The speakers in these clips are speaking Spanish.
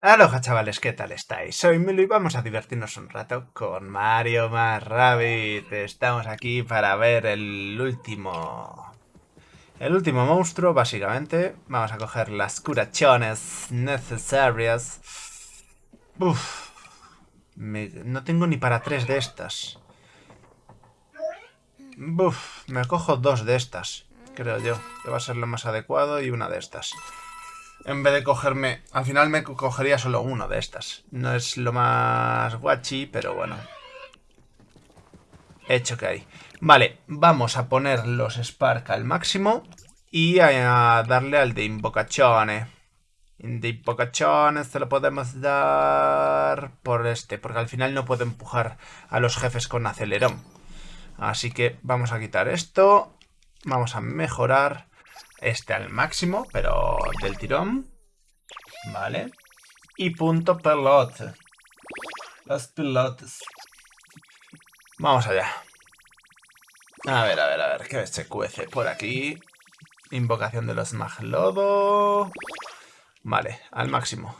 Aloha chavales, ¿qué tal estáis? Soy Milo y vamos a divertirnos un rato con Mario más Rabbit. Estamos aquí para ver el último... El último monstruo, básicamente. Vamos a coger las curaciones necesarias. Uf. No tengo ni para tres de estas. Uf, me cojo dos de estas, creo yo. Que va a ser lo más adecuado y una de estas. En vez de cogerme... Al final me cogería solo uno de estas. No es lo más guachi, pero bueno. Hecho que hay. Vale, vamos a poner los Spark al máximo. Y a darle al de Invocazione. De Invocazione se lo podemos dar por este. Porque al final no puedo empujar a los jefes con acelerón. Así que vamos a quitar esto. Vamos a mejorar este al máximo, pero del tirón. Vale. Y punto pelote. Los pelotes. Vamos allá. A ver, a ver, a ver, ¿qué se cuece por aquí? Invocación de los maglodo. Vale, al máximo.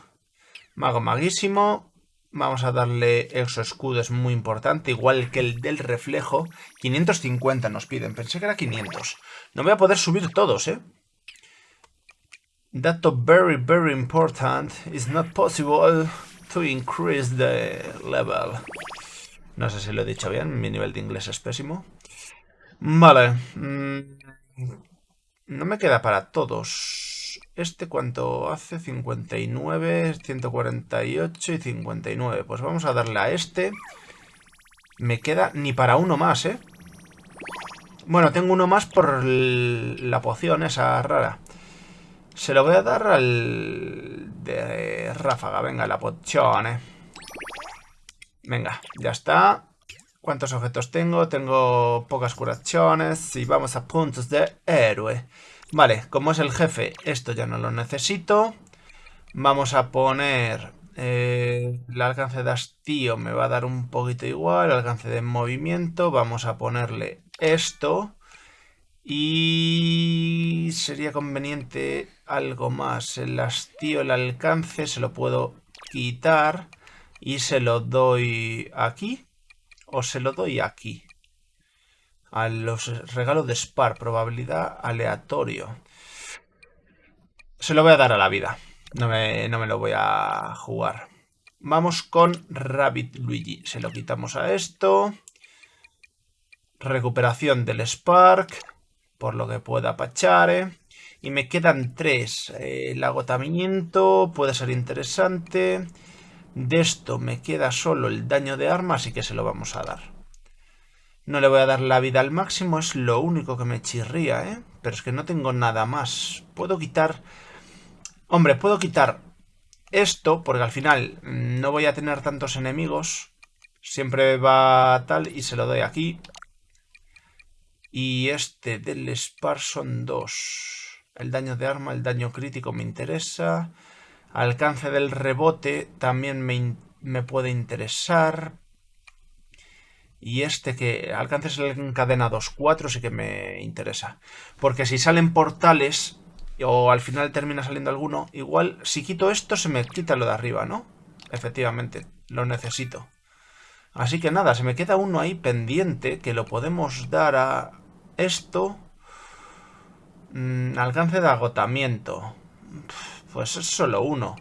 Mago maguísimo. Vamos a darle exo escudo, es muy importante, igual que el del reflejo. 550 nos piden, pensé que era 500. No voy a poder subir todos, ¿eh? Dato very, very important. It's not possible to increase the level. No sé si lo he dicho bien, mi nivel de inglés es pésimo. Vale. Mm, no me queda para todos. ¿Este cuánto hace? 59, 148 y 59. Pues vamos a darle a este. Me queda ni para uno más, ¿eh? Bueno, tengo uno más por la poción esa rara. Se lo voy a dar al de ráfaga. Venga, la poción, ¿eh? Venga, ya está. ¿Cuántos objetos tengo? Tengo pocas curaciones y vamos a puntos de héroe. Vale, como es el jefe, esto ya no lo necesito. Vamos a poner... Eh, el alcance de hastío me va a dar un poquito igual. El alcance de movimiento. Vamos a ponerle esto. Y sería conveniente algo más. El hastío, el alcance, se lo puedo quitar. Y se lo doy aquí. O se lo doy aquí a los regalos de Spar, probabilidad aleatorio. Se lo voy a dar a la vida. No me, no me lo voy a jugar. Vamos con Rabbit Luigi. Se lo quitamos a esto. Recuperación del Spark. Por lo que pueda Pachare. Y me quedan tres. el agotamiento puede ser interesante. De esto me queda solo el daño de arma, así que se lo vamos a dar. No le voy a dar la vida al máximo, es lo único que me chirría, ¿eh? Pero es que no tengo nada más. Puedo quitar... Hombre, puedo quitar esto, porque al final no voy a tener tantos enemigos. Siempre va tal y se lo doy aquí. Y este del Spar son dos. El daño de arma, el daño crítico me interesa. Alcance del rebote también me, me puede interesar. Y este que alcances el encadenados 4 sí que me interesa. Porque si salen portales o al final termina saliendo alguno, igual si quito esto se me quita lo de arriba, ¿no? Efectivamente, lo necesito. Así que nada, se me queda uno ahí pendiente que lo podemos dar a esto. Mm, alcance de agotamiento. Pues es solo uno.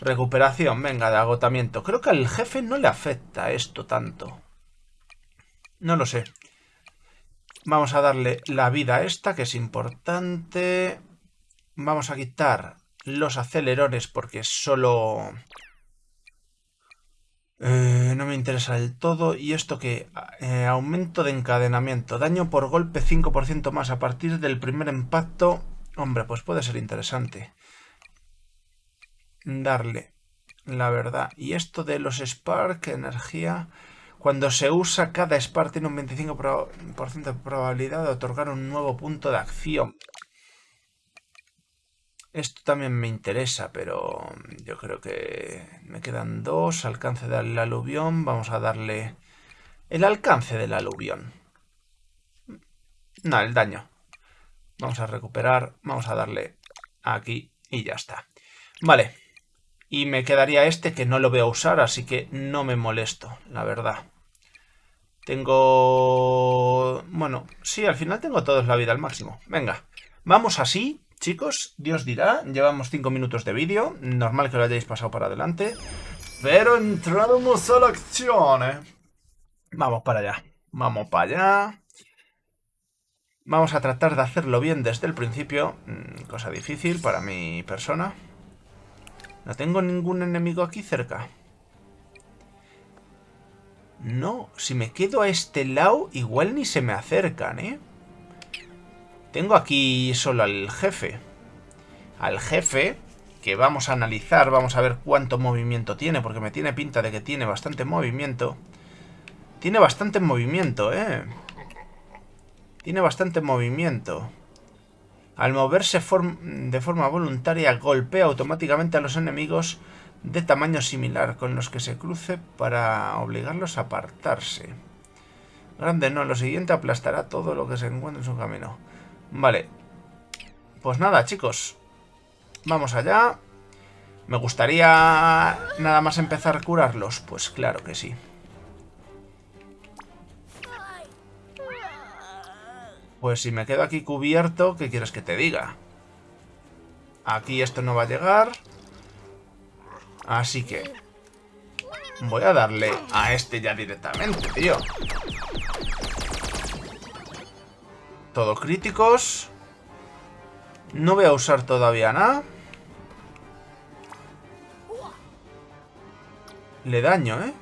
Recuperación, venga, de agotamiento. Creo que al jefe no le afecta esto tanto. No lo sé. Vamos a darle la vida a esta, que es importante. Vamos a quitar los acelerones porque solo... Eh, no me interesa del todo. Y esto que... Eh, aumento de encadenamiento. Daño por golpe 5% más a partir del primer impacto. Hombre, pues puede ser interesante. Darle la verdad. Y esto de los Spark, energía... Cuando se usa, cada Spark tiene un 25% de probabilidad de otorgar un nuevo punto de acción. Esto también me interesa, pero yo creo que me quedan dos. Alcance del aluvión. Vamos a darle el alcance del aluvión. No, el daño. Vamos a recuperar. Vamos a darle aquí y ya está. Vale. Y me quedaría este que no lo voy a usar, así que no me molesto, la verdad. Tengo... Bueno, sí, al final tengo toda la vida al máximo. Venga, vamos así, chicos. Dios dirá, llevamos 5 minutos de vídeo. Normal que lo hayáis pasado para adelante. Pero entramos a la acción, ¿eh? Vamos para allá. Vamos para allá. Vamos a tratar de hacerlo bien desde el principio. Mm, cosa difícil para mi persona. No tengo ningún enemigo aquí cerca. No, si me quedo a este lado, igual ni se me acercan, ¿eh? Tengo aquí solo al jefe. Al jefe, que vamos a analizar, vamos a ver cuánto movimiento tiene, porque me tiene pinta de que tiene bastante movimiento. Tiene bastante movimiento, ¿eh? Tiene bastante movimiento. Al moverse de forma voluntaria, golpea automáticamente a los enemigos de tamaño similar con los que se cruce para obligarlos a apartarse. Grande no, lo siguiente aplastará todo lo que se encuentre en su camino. Vale. Pues nada, chicos. Vamos allá. ¿Me gustaría nada más empezar a curarlos? Pues claro que sí. Pues si me quedo aquí cubierto, ¿qué quieres que te diga? Aquí esto no va a llegar. Así que... Voy a darle a este ya directamente, tío. Todo críticos. No voy a usar todavía nada. Le daño, ¿eh?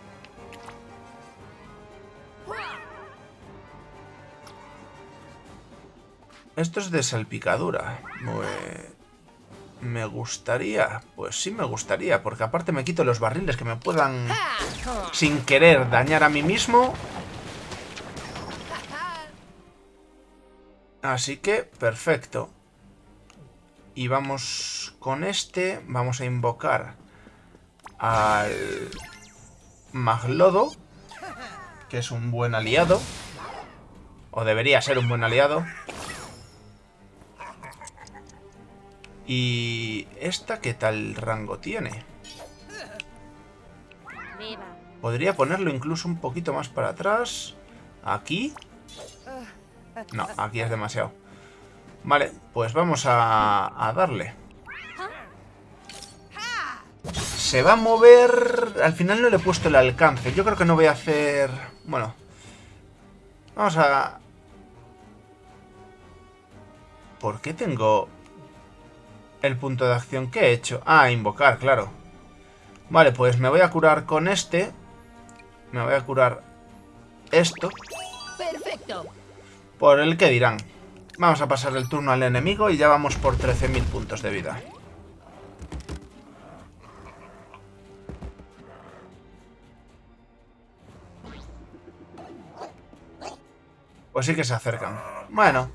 Esto es de salpicadura. Me gustaría. Pues sí me gustaría. Porque aparte me quito los barriles que me puedan... Sin querer dañar a mí mismo. Así que, perfecto. Y vamos con este. Vamos a invocar al Maglodo. Que es un buen aliado. O debería ser un buen aliado. ¿Y esta qué tal rango tiene? Podría ponerlo incluso un poquito más para atrás. ¿Aquí? No, aquí es demasiado. Vale, pues vamos a, darle. Se va a mover... Al final no le he puesto el alcance. Yo creo que no voy a hacer... Bueno. Vamos a... ¿Por qué tengo el punto de acción que he hecho. Ah, invocar, claro. Vale, pues me voy a curar con este. Me voy a curar esto. Perfecto. Por el que dirán. Vamos a pasar el turno al enemigo y ya vamos por 13.000 puntos de vida. Pues sí que se acercan. Bueno,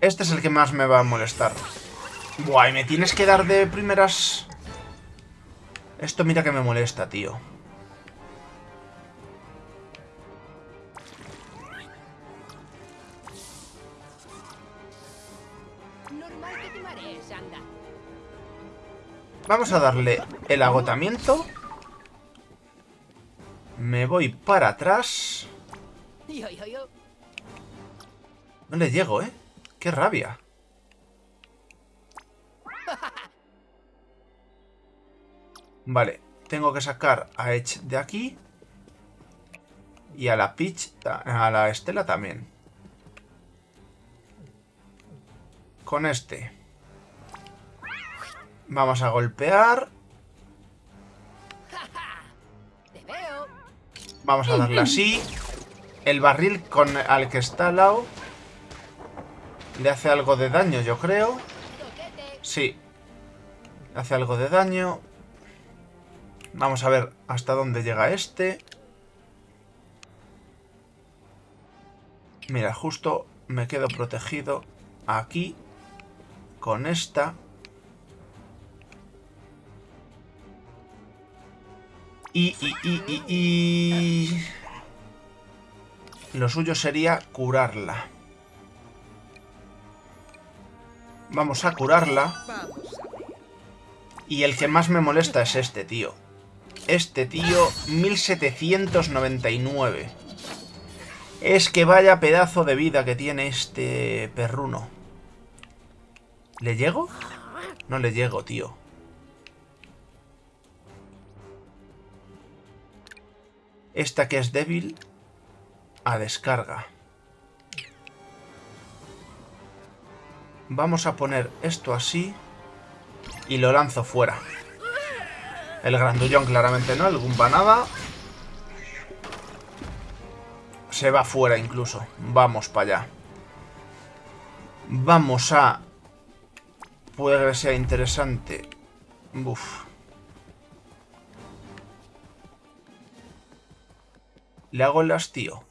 este es el que más me va a molestar. Buah, y me tienes que dar de primeras... Esto mira que me molesta, tío. Vamos a darle el agotamiento. Me voy para atrás. No le llego, ¿eh? ¡Qué rabia! Vale, tengo que sacar a Edge de aquí. Y a la Peach, a la Estela también. Con este. Vamos a golpear. Vamos a darle así. El barril al que está al lado le hace algo de daño, yo creo. Sí. Le hace algo de daño. Vamos a ver hasta dónde llega este. Mira, justo me quedo protegido aquí con esta. Y, y, y, y, y... Lo suyo sería curarla. Vamos a curarla. Y el que más me molesta es este, tío. Este tío, 1799. Es que vaya pedazo de vida que tiene este perruno. ¿Le llego? No le llego, tío. Esta que es débil, a descarga. Vamos a poner esto así y lo lanzo fuera. El grandullón claramente no, el Gumba nada. Se va fuera incluso. Vamos para allá. Vamos a... Puede que sea interesante. Uf. Le hago el hastío.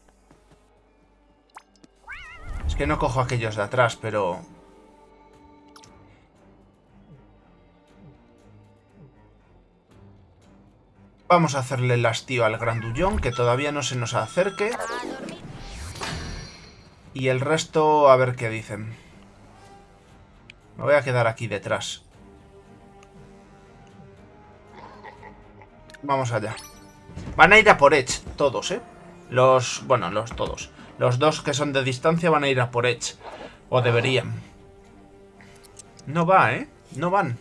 Es que no cojo aquellos de atrás, pero... Vamos a hacerle el hastío al grandullón, que todavía no se nos acerque. Y el resto, a ver qué dicen. Me voy a quedar aquí detrás. Vamos allá. Van a ir a por Edge, todos, ¿eh? Los... bueno, los todos. Los dos que son de distancia van a ir a por Edge. O deberían. No va, ¿eh? No van.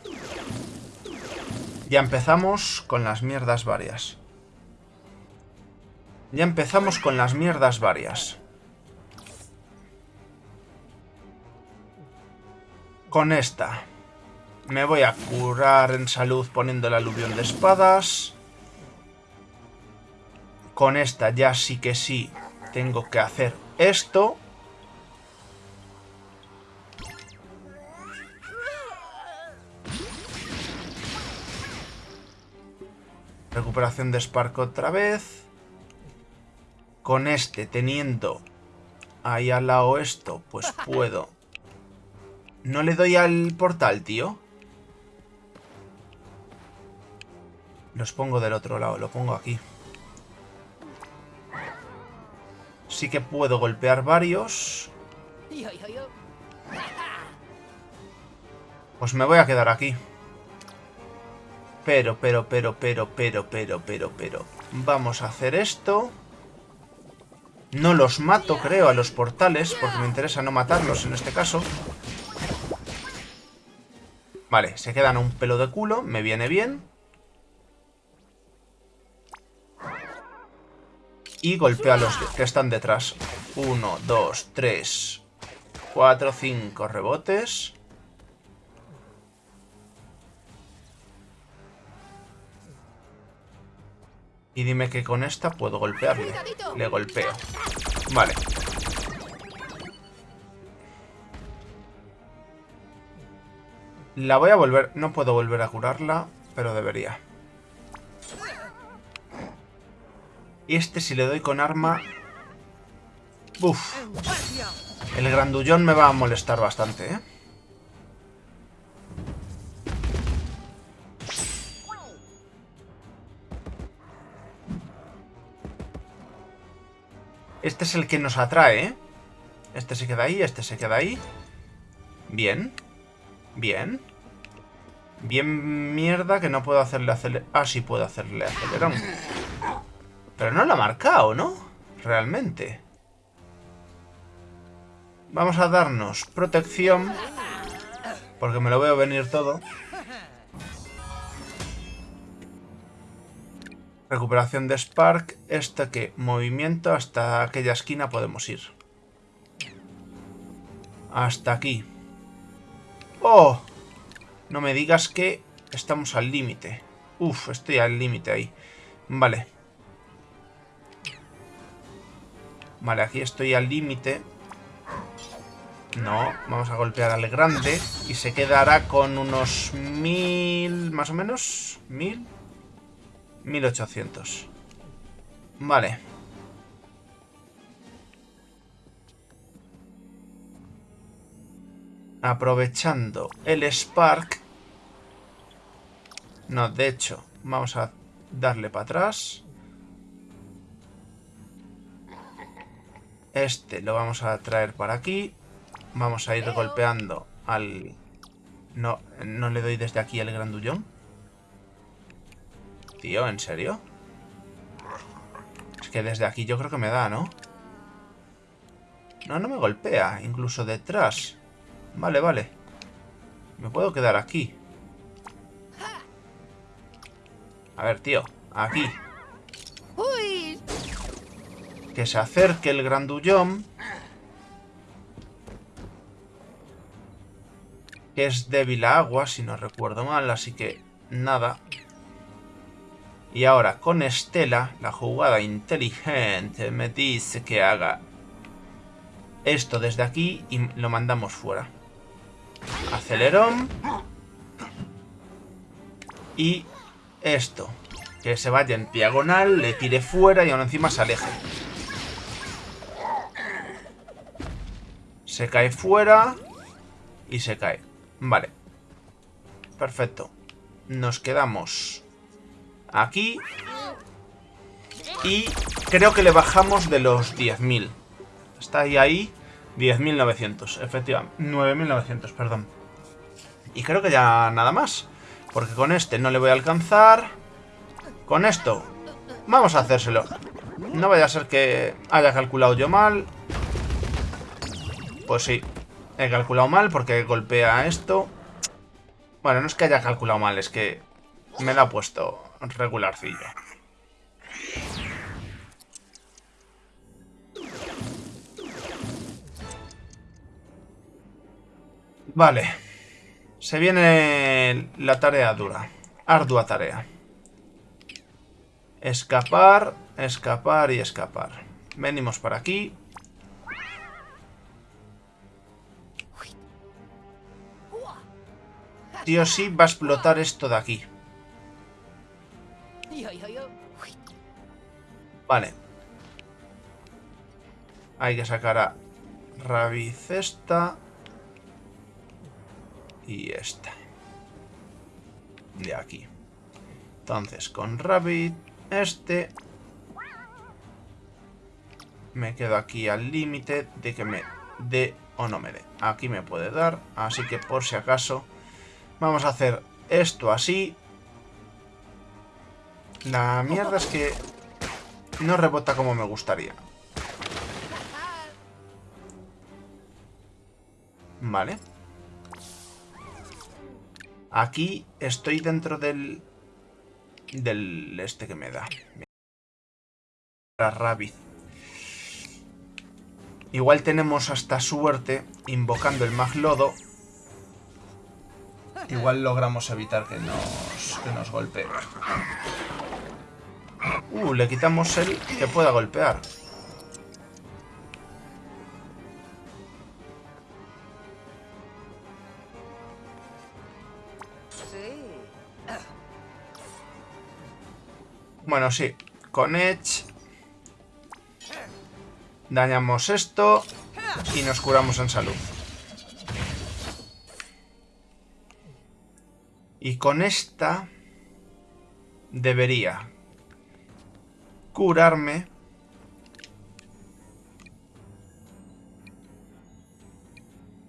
Ya empezamos con las mierdas varias. Ya empezamos con las mierdas varias. Con esta. Me voy a curar en salud poniendo el aluvión de espadas. Con esta ya sí que sí tengo que hacer esto. Recuperación de Spark otra vez. Con este, teniendo ahí al lado esto, pues puedo. No le doy al portal, tío. Los pongo del otro lado, lo pongo aquí. Sí que puedo golpear varios. Pues me voy a quedar aquí. Pero, pero, pero, pero, pero, pero, pero, pero. Vamos a hacer esto. No los mato, creo, a los portales, porque me interesa no matarlos en este caso. Vale, se quedan un pelo de culo, me viene bien. Y golpeo a los que están detrás. Uno, dos, tres, cuatro, cinco rebotes. Y dime que con esta puedo golpearle. Le golpeo. Vale. La voy a volver... No puedo volver a curarla, pero debería. Y este si le doy con arma... Uf. El grandullón me va a molestar bastante, ¿eh? Este es el que nos atrae. Este se queda ahí, este se queda ahí. Bien. Bien. Bien mierda que no puedo hacerle acelerón. Ah, sí puedo hacerle acelerón. Pero no lo ha marcado, ¿no? Realmente. Vamos a darnos protección. Porque me lo veo venir todo. Recuperación de Spark. Este que movimiento hasta aquella esquina podemos ir. Hasta aquí. ¡Oh! No me digas que estamos al límite. Uf, estoy al límite ahí. Vale. Vale, aquí estoy al límite. No, vamos a golpear al grande. Y se quedará con unos mil... Más o menos. Mil. 1800. Vale. Aprovechando el Spark. No, de hecho, vamos a darle para atrás. Este lo vamos a traer para aquí. Vamos a ir golpeando al... No, no le doy desde aquí al grandullón. Tío, ¿en serio? Es que desde aquí yo creo que me da, ¿no? No, no me golpea. Incluso detrás. Vale, vale. Me puedo quedar aquí. A ver, tío. Aquí. Que se acerque el grandullón. Que es débil a agua, si no recuerdo mal. Así que nada. Y ahora con Estela, la jugada inteligente me dice que haga esto desde aquí y lo mandamos fuera. Acelerón. Y esto. Que se vaya en diagonal, le tire fuera y aún encima se aleje. Se cae fuera y se cae. Vale. Perfecto. Nos quedamos aquí. Y creo que le bajamos de los 10.000. Está ahí, ahí. 10.900, efectivamente. 9.900, perdón. Y creo que ya nada más. Porque con este no le voy a alcanzar. Con esto, vamos a hacérselo. No vaya a ser que haya calculado yo mal. Pues sí, he calculado mal porque golpea esto. Bueno, no es que haya calculado mal, es que me la ha puesto regularcillo. Vale. Se viene la tarea dura. Ardua tarea. Escapar, escapar y escapar. Venimos para aquí. Sí o sí va a explotar esto de aquí. Vale. Hay que sacar a Rabicesta. Y esta. De aquí. Entonces, con Rabbit, este... Me quedo aquí al límite de que me dé o no me dé. Aquí me puede dar, así que por si acaso... Vamos a hacer esto así. La mierda es que no rebota como me gustaría. Vale. Aquí estoy dentro del... Del este que me da. La Rabbit. Igual tenemos hasta suerte invocando el Maglodo. Igual logramos evitar que nos, que nos golpee. Uh, le quitamos el que pueda golpear. Bueno, sí. Con Edge... Dañamos esto. Y nos curamos en salud. Y con esta... Debería curarme.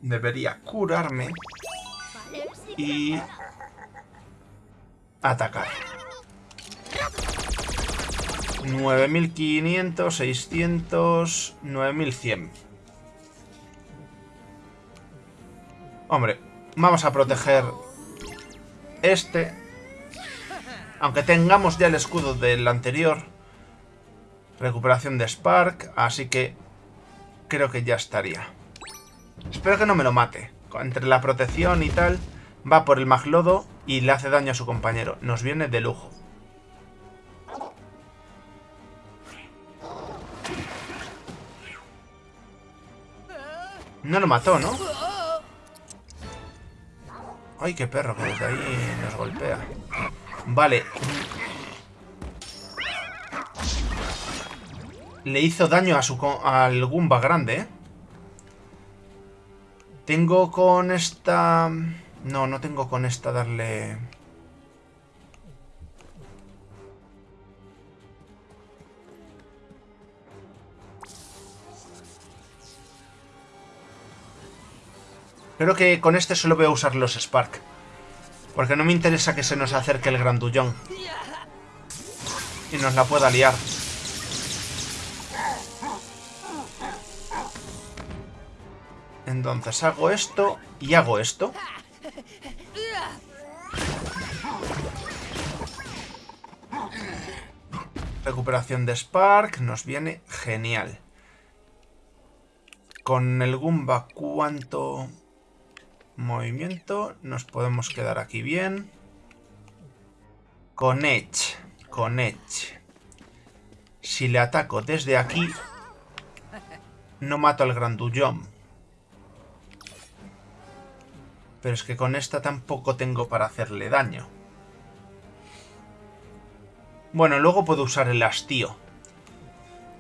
Debería curarme. Y atacar. 9500, 600, 9100. Hombre, vamos a proteger este. Aunque tengamos ya el escudo del anterior. Recuperación de Spark, así que creo que ya estaría. Espero que no me lo mate. Entre la protección y tal, va por el maglodo y le hace daño a su compañero. Nos viene de lujo. No lo mató, ¿no? Ay, qué perro, que desde ahí nos golpea. Vale. Le hizo daño a su al Goomba grande, ¿eh? Tengo con esta... No, no tengo con esta darle... Creo que con este solo voy a usar los Spark. Porque no me interesa que se nos acerque el grandullón. y nos la pueda liar. Entonces hago esto y hago esto. Recuperación de Spark nos viene genial. Con el Goomba, ¿cuánto movimiento? Nos podemos quedar aquí bien. Con Edge. Con Edge. Si le ataco desde aquí, no mato al grandullón. Pero es que con esta tampoco tengo para hacerle daño. Bueno, luego puedo usar el hastío.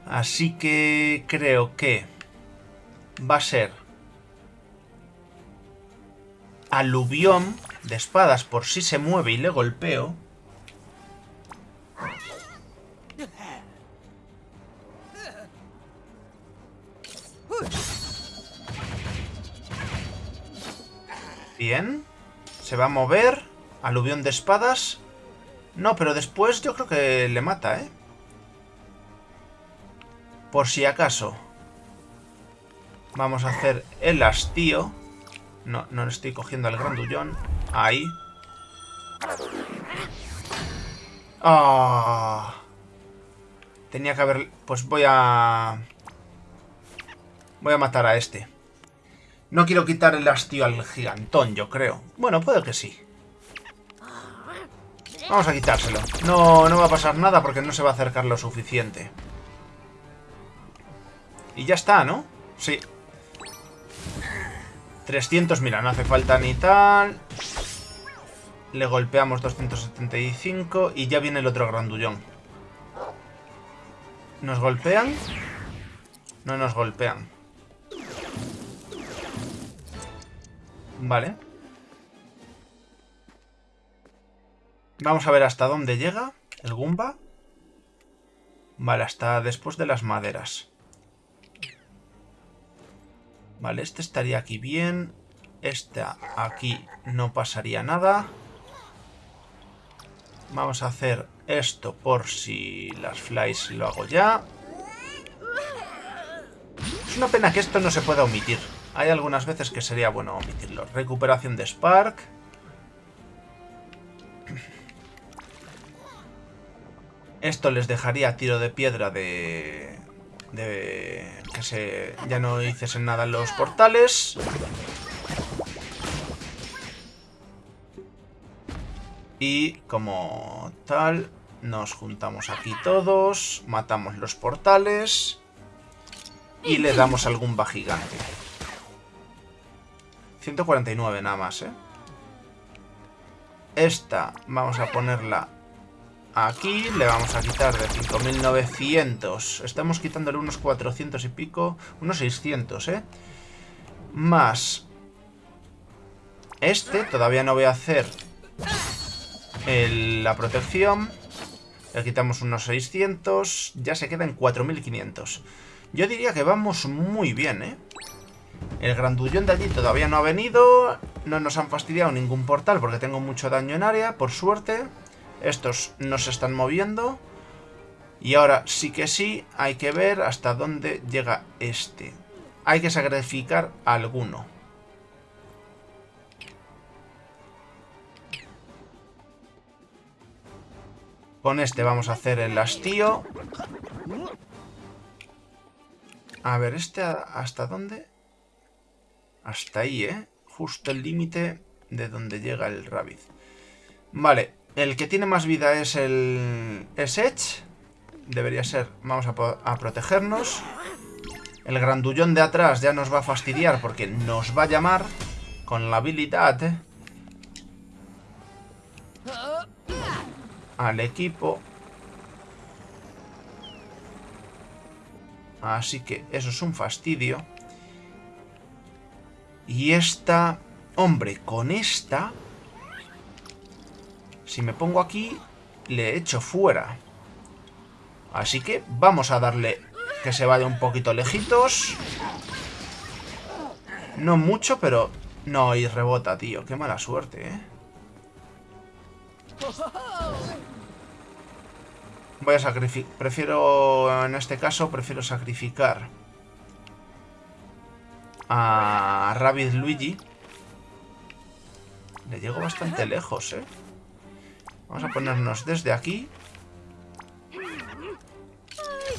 Así que creo que va a ser aluvión de espadas por si se mueve y le golpeo. Bien. Se va a mover. Aluvión de espadas. No, pero después yo creo que le mata, ¿eh? Por si acaso. Vamos a hacer el hastío. No, no le estoy cogiendo al grandullón. Ahí. Ah. Tenía que haber... Pues voy a... Voy a matar a este. No quiero quitar el hastío al gigantón, yo creo. Bueno, puede que sí. Vamos a quitárselo. No, no va a pasar nada porque no se va a acercar lo suficiente. Y ya está, ¿no? Sí. 300, mira, no hace falta ni tal. Le golpeamos 275 y ya viene el otro grandullón. ¿Nos golpean? No nos golpean. Vale. Vamos a ver hasta dónde llega el Goomba. Vale, hasta después de las maderas. Vale, este estaría aquí bien. Este aquí no pasaría nada. Vamos a hacer esto por si las flies lo hago ya. Es una pena que esto no se pueda omitir. Hay algunas veces que sería bueno omitirlo. Recuperación de Spark. Esto les dejaría tiro de piedra de... de que se ya no hiciesen nada en los portales. Y como tal, nos juntamos aquí todos, matamos los portales y le damos algún va gigante. 149 nada más, ¿eh? Esta vamos a ponerla aquí. Le vamos a quitar de 5.900. Estamos quitándole unos 400 y pico. Unos 600, ¿eh? Más este. Todavía no voy a hacer la protección. Le quitamos unos 600. Ya se queda en 4.500. Yo diría que vamos muy bien, ¿eh? El grandullón de allí todavía no ha venido. No nos han fastidiado ningún portal porque tengo mucho daño en área, por suerte. Estos no se están moviendo. Y ahora sí que sí, hay que ver hasta dónde llega este. Hay que sacrificar alguno. Con este vamos a hacer el hastío. A ver, ¿este hasta dónde? Hasta ahí, ¿eh? Justo el límite de donde llega el Rabbit. Vale, el que tiene más vida es el... Es Edge. Debería ser... Vamos a, a protegernos. El grandullón de atrás ya nos va a fastidiar porque nos va a llamar con la habilidad al equipo. Así que eso es un fastidio. Y esta... Hombre, con esta... Si me pongo aquí, le echo fuera. Así que vamos a darle que se vaya un poquito lejitos. No mucho, pero... No, y rebota, tío. Qué mala suerte, ¿eh? Voy a sacrificar... Prefiero, en este caso, prefiero sacrificar a Rabbit Luigi. Le llego bastante lejos, ¿eh? Vamos a ponernos desde aquí.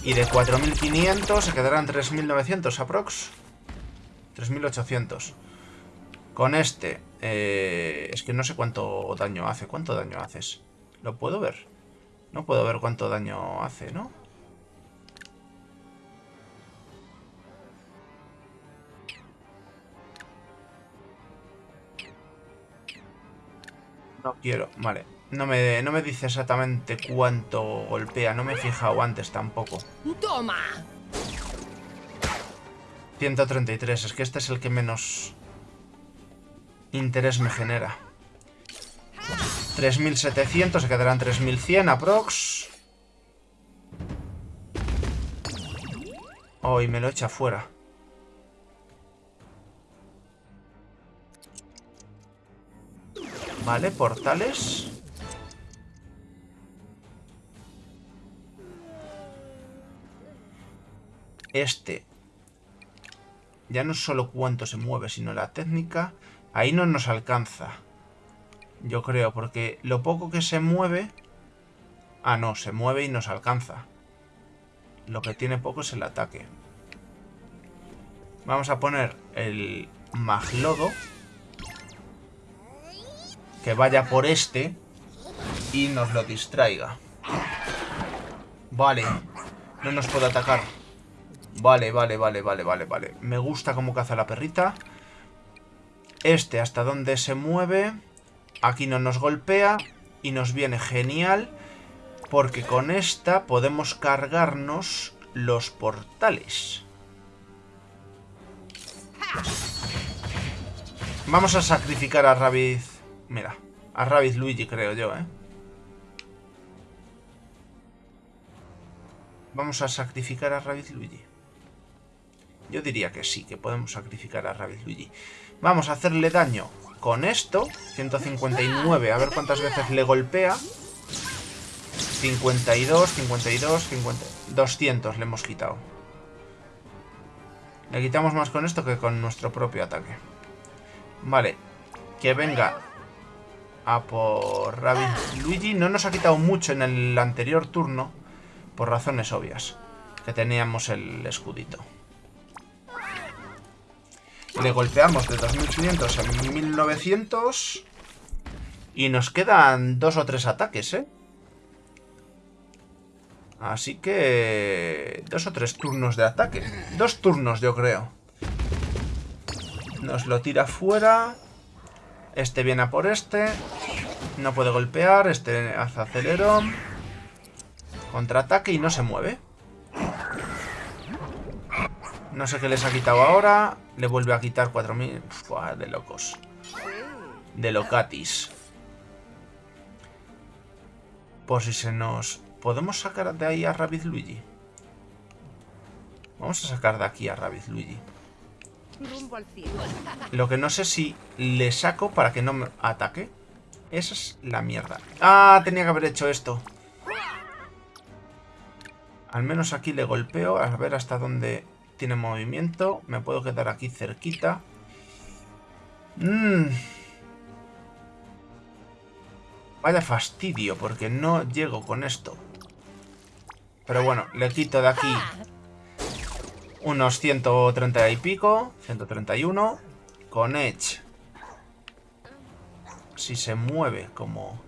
Y de 4.500 se quedarán 3.900 aprox. 3.800. Con este... Eh, es que no sé cuánto daño hace. ¿Cuánto daño haces? ¿Lo puedo ver? No puedo ver cuánto daño hace, ¿no? No quiero, vale. No me, no me dice exactamente cuánto golpea. No me he fijado antes tampoco. ¡Toma! 133. Es que este es el que menos interés me genera. 3700, se quedarán 3100 aprox. Oh, y me lo echa fuera. Vale, portales. Este. Ya no solo cuánto se mueve, sino la técnica. Ahí no nos alcanza. Yo creo, porque lo poco que se mueve... Ah, no, se mueve y nos alcanza. Lo que tiene poco es el ataque. Vamos a poner el Maglodo. Que vaya por este. Y nos lo distraiga. Vale. No nos puede atacar. Vale, vale, vale, vale, vale, vale. Me gusta cómo caza la perrita. Este hasta donde se mueve. Aquí no nos golpea y nos viene genial porque con esta podemos cargarnos los portales. Vamos a sacrificar a Rabbit... Mira, a Rabbit Luigi creo yo, ¿eh? Vamos a sacrificar a Rabbit Luigi. Yo diría que sí, que podemos sacrificar a Rabbit Luigi. Vamos a hacerle daño con esto, 159, a ver cuántas veces le golpea. 52, 52, 50... 200 le hemos quitado. Le quitamos más con esto que con nuestro propio ataque. Vale. Que venga por Rabbit Luigi. No nos ha quitado mucho en el anterior turno. Por razones obvias. Que teníamos el escudito. Le golpeamos de 2500 a 1900. Y nos quedan dos o tres ataques, ¿eh? Así que... Dos o tres turnos de ataque. Dos turnos, yo creo. Nos lo tira fuera. Este viene a por este. No puede golpear. Este hace acelerón. Contraataque y no se mueve. No sé qué les ha quitado ahora. Le vuelve a quitar 4.000. De locos. De locatis. Por si se nos... ¿Podemos sacar de ahí a Rabbit Luigi? Vamos a sacar de aquí a Rabbit Luigi. Lo que no sé si le saco para que no me ataque. Esa es la mierda. Ah, tenía que haber hecho esto. Al menos aquí le golpeo. A ver hasta dónde tiene movimiento. Me puedo quedar aquí cerquita. Mm. Vaya fastidio, porque no llego con esto. Pero bueno, le quito de aquí unos 130 y pico. 131. Con Edge. Si se mueve como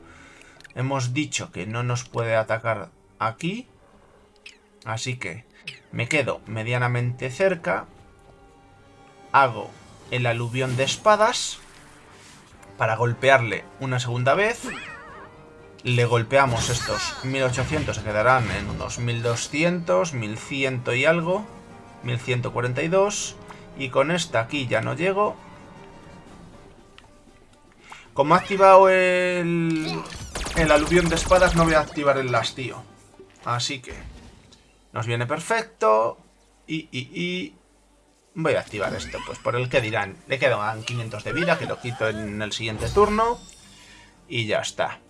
hemos dicho que no nos puede atacar aquí. Así que me quedo medianamente cerca. Hago el aluvión de espadas. Para golpearle una segunda vez. Le golpeamos estos 1800. Se quedarán en unos 1200, 1100 y algo. 1142. Y con esta aquí ya no llego. Como ha activado el, el aluvión de espadas, no voy a activar el lastío. Así que... Nos viene perfecto. Y, y, y... Voy a activar esto, pues por el que dirán. Le quedan 500 de vida, que lo quito en el siguiente turno. Y ya está.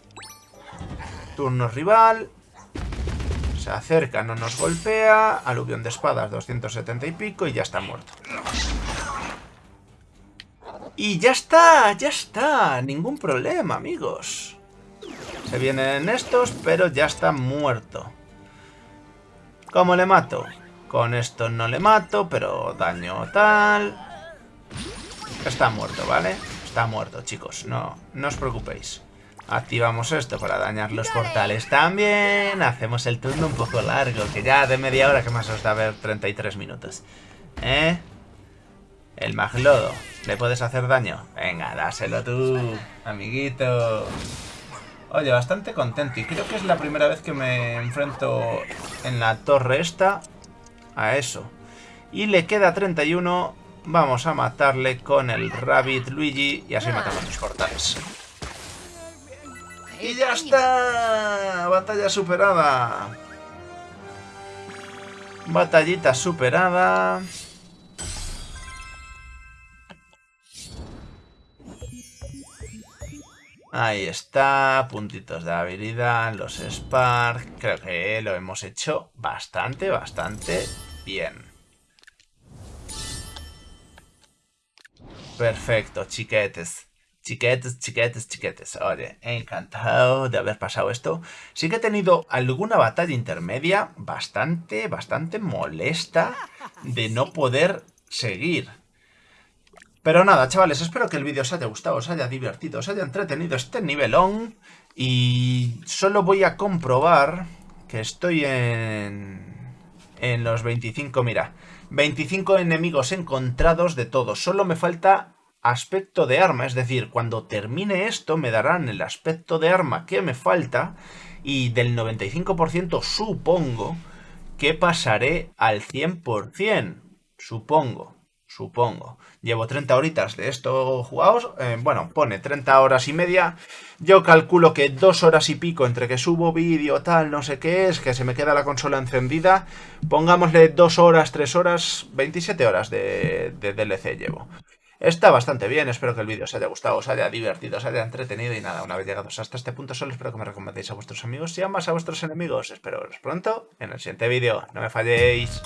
Turno rival. Se acerca, no nos golpea. Aluvión de espadas, 270 y pico y ya está muerto. Y ya está, ya está. Ningún problema, amigos. Se vienen estos, pero ya está muerto. ¿Cómo le mato? Con esto no le mato, pero daño tal... Está muerto, ¿vale? Está muerto, chicos. No, no os preocupéis. Activamos esto para dañar los portales también. Hacemos el turno un poco largo, que ya de media hora que más os da ver 33 minutos. ¿Eh? El maglodo. ¿Le puedes hacer daño? Venga, dáselo tú, amiguito. Oye, bastante contento. Y creo que es la primera vez que me enfrento en la torre esta a eso. Y le queda 31. Vamos a matarle con el Rabbit Luigi y así matamos los portales. ¡Y ya está! Batalla superada. Batallita superada. Ahí está, puntitos de habilidad, los Spark. Creo que lo hemos hecho bastante, bastante bien. Perfecto, chiquetes. Chiquetes, chiquetes, chiquetes. Oye, encantado de haber pasado esto. Sí que he tenido alguna batalla intermedia bastante, bastante molesta de no poder seguir. Pero nada, chavales, espero que el vídeo os haya gustado, os haya divertido, os haya entretenido este nivelón. Y solo voy a comprobar que estoy en, en los 25, mira, 25 enemigos encontrados de todos. Solo me falta aspecto de arma, es decir, cuando termine esto me darán el aspecto de arma que me falta y del 95% supongo que pasaré al 100%, supongo. Supongo. Llevo 30 horitas de esto jugados. Eh, bueno, pone 30 horas y media. Yo calculo que dos horas y pico entre que subo vídeo, tal, no sé qué es, que se me queda la consola encendida. Pongámosle dos horas, tres horas, 27 horas de, de DLC llevo. Está bastante bien, espero que el vídeo os haya gustado, os haya divertido, os haya entretenido y nada, una vez llegados hasta este punto solo espero que me recomendéis a vuestros amigos y a más a vuestros enemigos. Espero veros pronto en el siguiente vídeo, no me falléis.